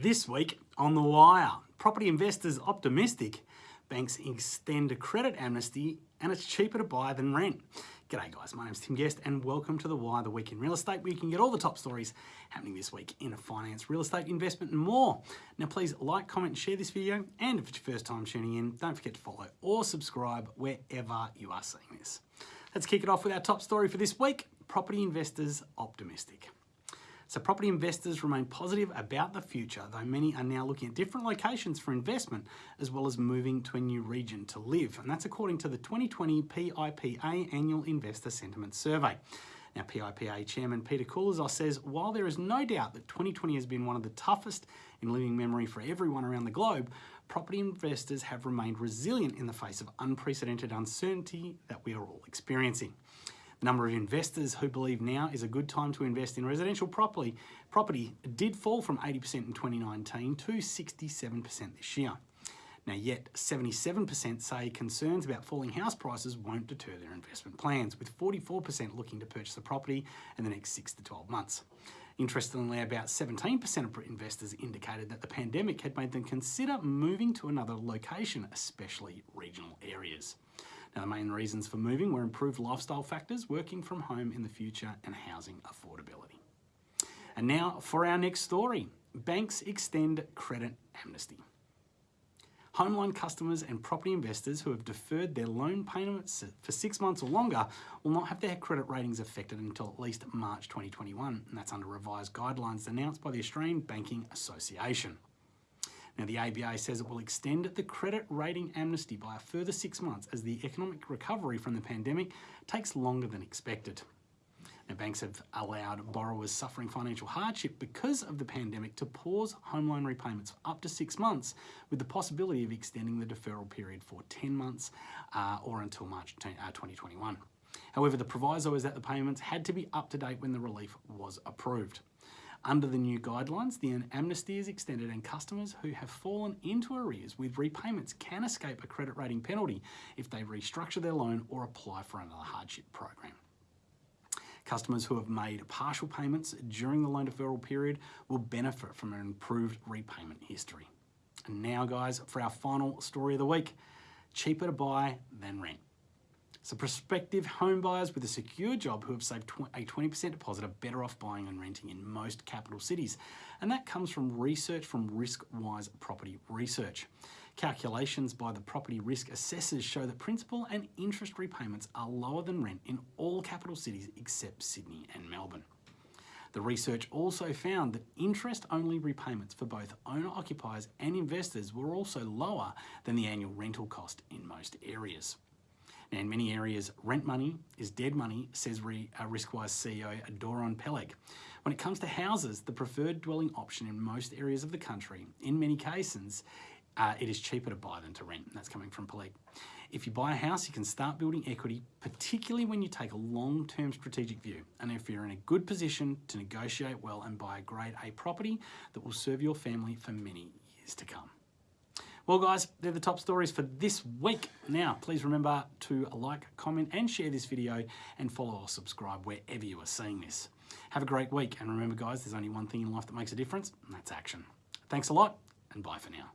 This week on The Wire, property investors optimistic, banks extend a credit amnesty and it's cheaper to buy than rent. G'day guys, my name's Tim Guest and welcome to The Wire, the week in real estate where you can get all the top stories happening this week in finance, real estate, investment and more. Now please like, comment and share this video and if it's your first time tuning in, don't forget to follow or subscribe wherever you are seeing this. Let's kick it off with our top story for this week, property investors optimistic. So property investors remain positive about the future, though many are now looking at different locations for investment, as well as moving to a new region to live. And that's according to the 2020 PIPA Annual Investor Sentiment Survey. Now, PIPA Chairman Peter Koulizos says, while there is no doubt that 2020 has been one of the toughest in living memory for everyone around the globe, property investors have remained resilient in the face of unprecedented uncertainty that we are all experiencing. Number of investors who believe now is a good time to invest in residential property, property did fall from 80% in 2019 to 67% this year. Now yet 77% say concerns about falling house prices won't deter their investment plans, with 44% looking to purchase a property in the next 6 to 12 months. Interestingly, about 17% of investors indicated that the pandemic had made them consider moving to another location, especially regional areas. Now, the main reasons for moving were improved lifestyle factors, working from home in the future, and housing affordability. And now for our next story. Banks extend credit amnesty. Home loan customers and property investors who have deferred their loan payments for six months or longer will not have their credit ratings affected until at least March 2021, and that's under revised guidelines announced by the Australian Banking Association. Now, the ABA says it will extend the credit rating amnesty by a further six months as the economic recovery from the pandemic takes longer than expected. Now, banks have allowed borrowers suffering financial hardship because of the pandemic to pause home loan repayments for up to six months with the possibility of extending the deferral period for 10 months uh, or until March 2021. Uh, However, the proviso is that the payments had to be up to date when the relief was approved. Under the new guidelines, the amnesty is extended and customers who have fallen into arrears with repayments can escape a credit rating penalty if they restructure their loan or apply for another hardship program. Customers who have made partial payments during the loan deferral period will benefit from an improved repayment history. And now guys, for our final story of the week, cheaper to buy than rent. So prospective home buyers with a secure job who have saved a 20% deposit are better off buying and renting in most capital cities. And that comes from research from RiskWise Property Research. Calculations by the property risk assessors show that principal and interest repayments are lower than rent in all capital cities except Sydney and Melbourne. The research also found that interest-only repayments for both owner-occupiers and investors were also lower than the annual rental cost in most areas. Now, in many areas, rent money is dead money, says Re, uh, RiskWise CEO Doron Peleg. When it comes to houses, the preferred dwelling option in most areas of the country, in many cases, uh, it is cheaper to buy than to rent. That's coming from Peleg. If you buy a house, you can start building equity, particularly when you take a long-term strategic view. And if you're in a good position to negotiate well and buy a grade A property that will serve your family for many years to come. Well, guys, they're the top stories for this week. Now, please remember to like, comment, and share this video and follow or subscribe wherever you are seeing this. Have a great week. And remember, guys, there's only one thing in life that makes a difference, and that's action. Thanks a lot, and bye for now.